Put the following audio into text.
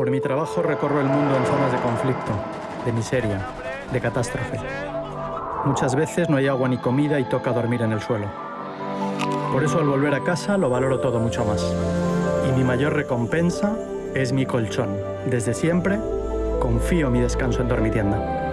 Por mi trabajo recorro el mundo en zonas de conflicto, de miseria, de catástrofe. Muchas veces no hay agua ni comida y toca dormir en el suelo. Por eso al volver a casa lo valoro todo mucho más. Y mi mayor recompensa es mi colchón. Desde siempre confío mi descanso en Dormitienda.